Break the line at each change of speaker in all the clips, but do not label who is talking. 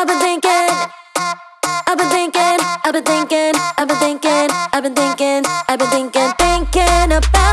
I've been thinking, I've been thinking, I've been thinking, I've been thinking, I've been thinking, I've been thinking, thinking about.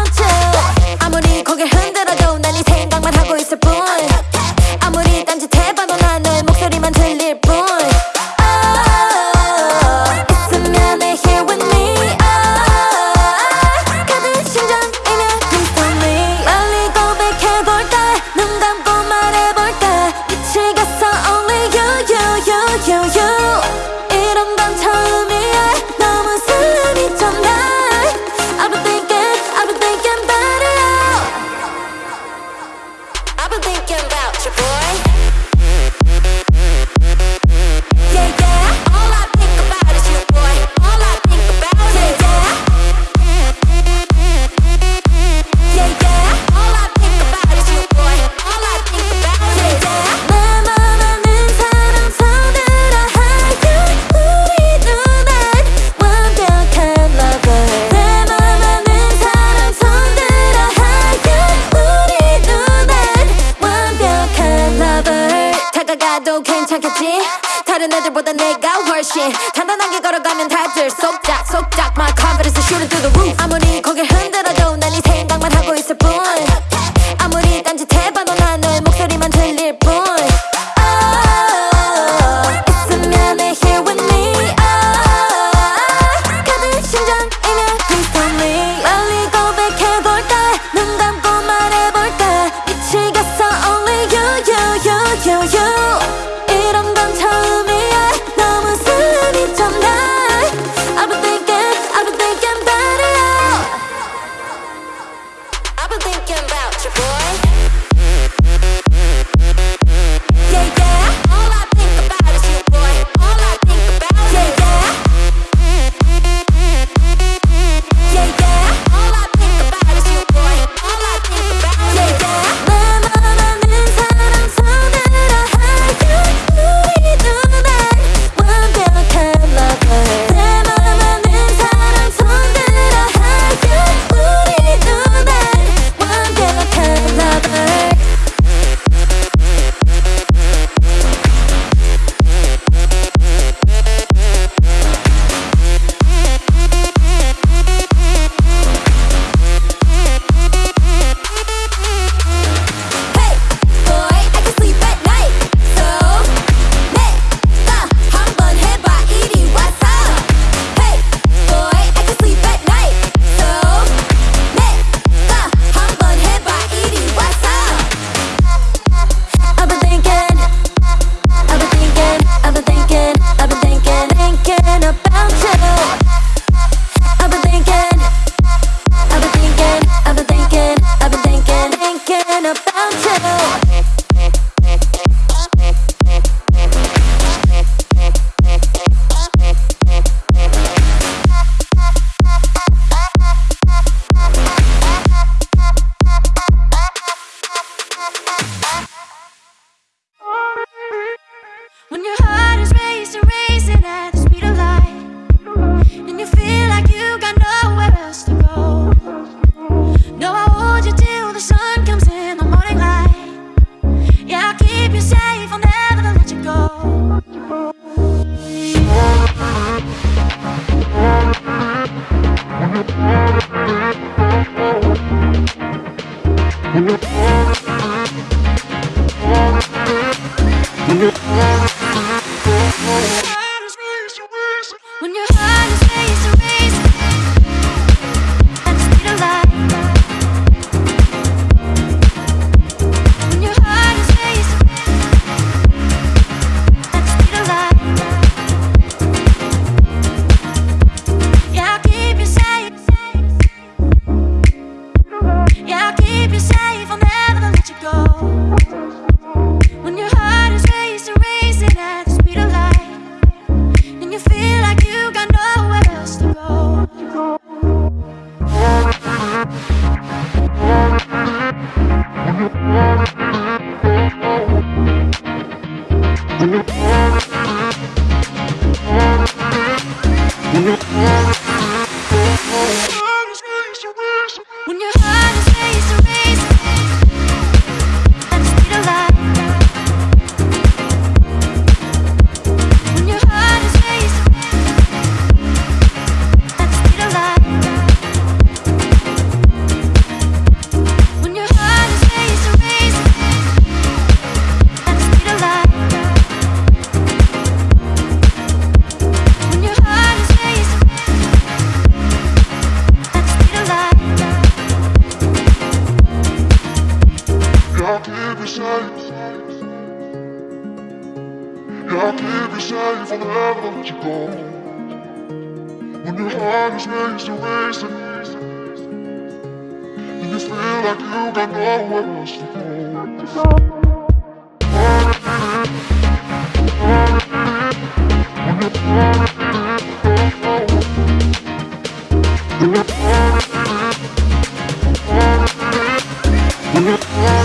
Heart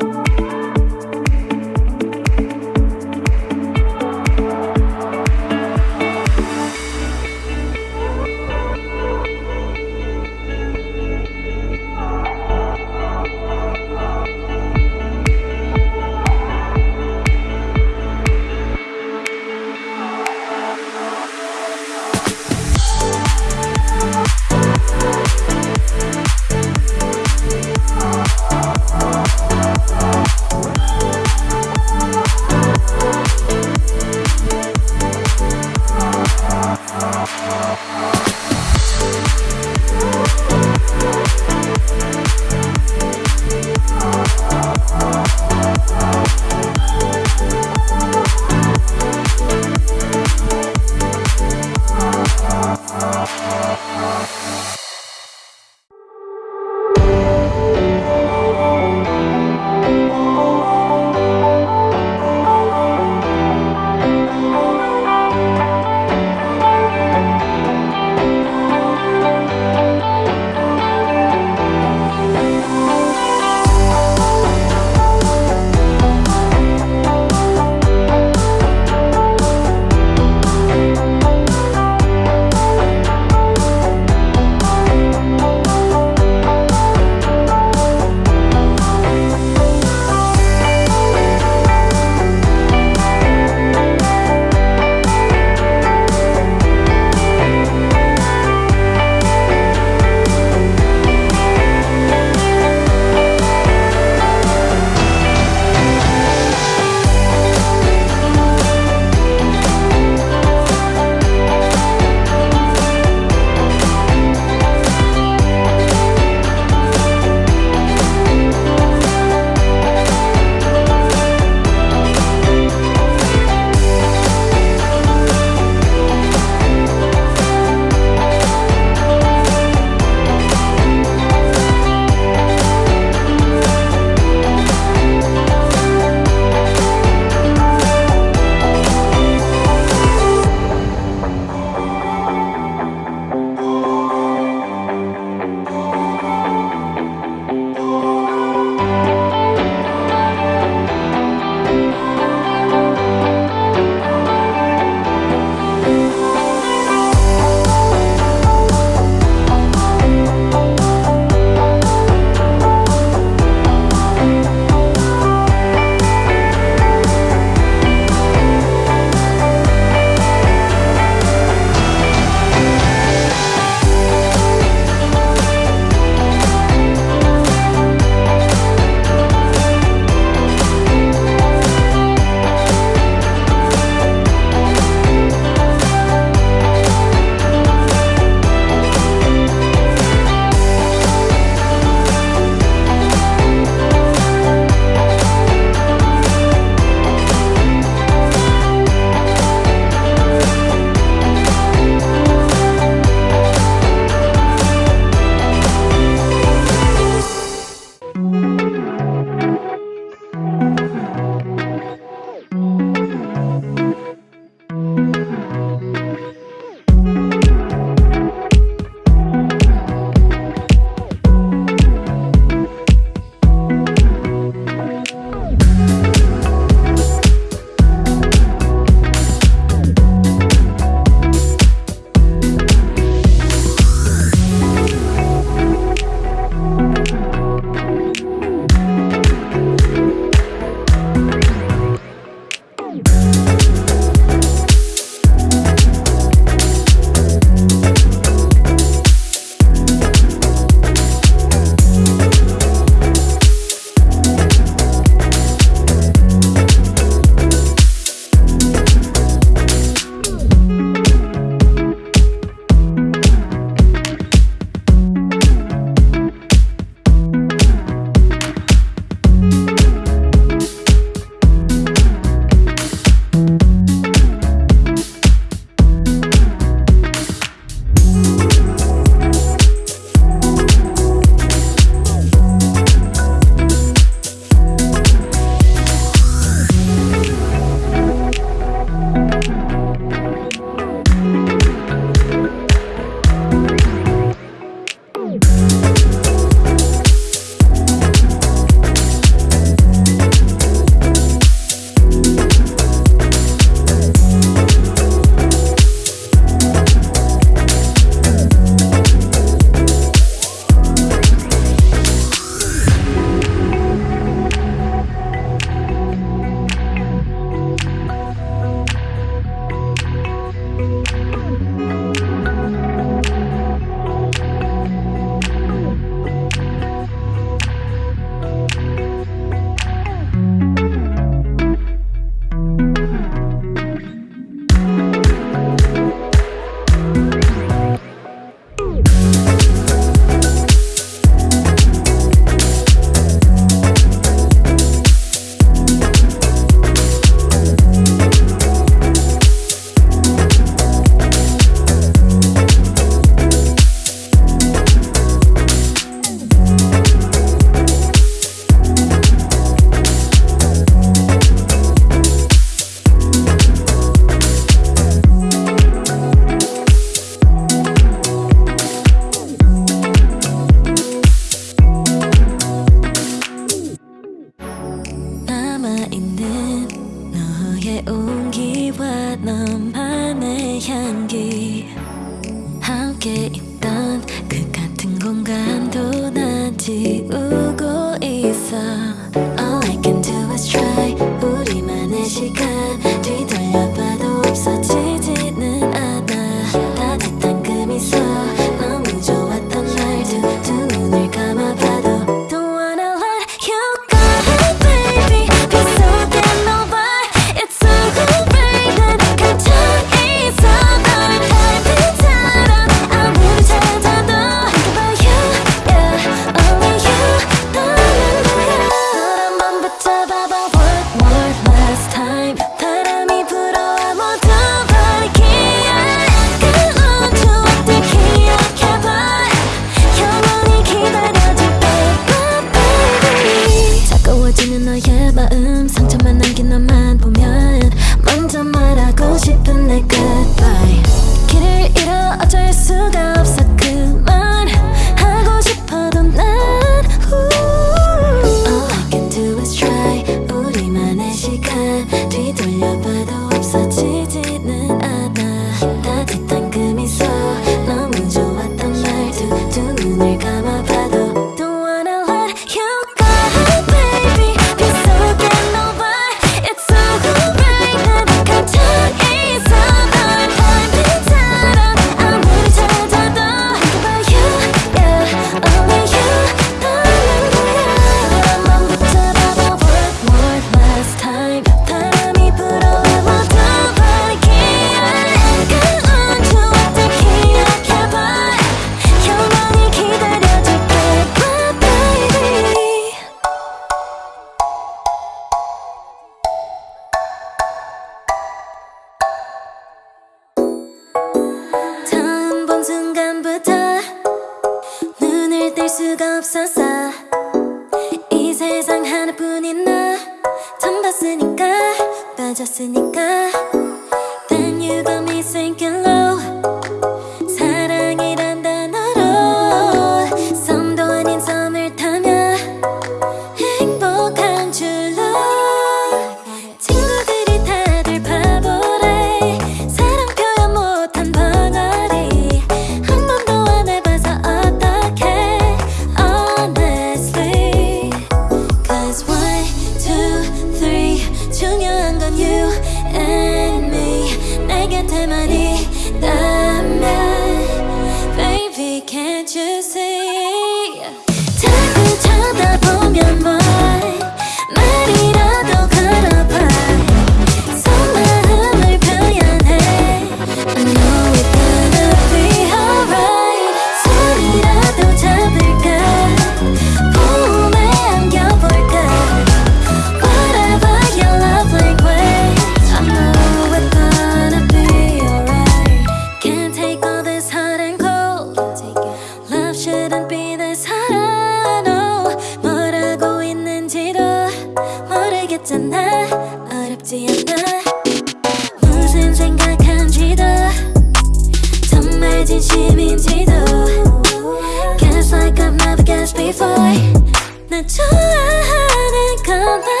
떠나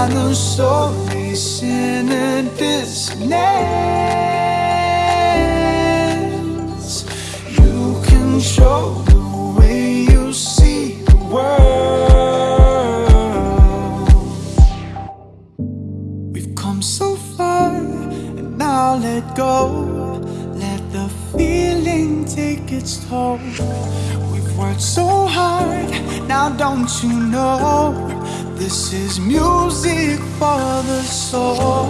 Magnum slowly sin and
dissonance You control the way you see the world We've come so far and now let go. Let the feeling take its toll. We've worked so hard, now don't you know? This is music for the soul.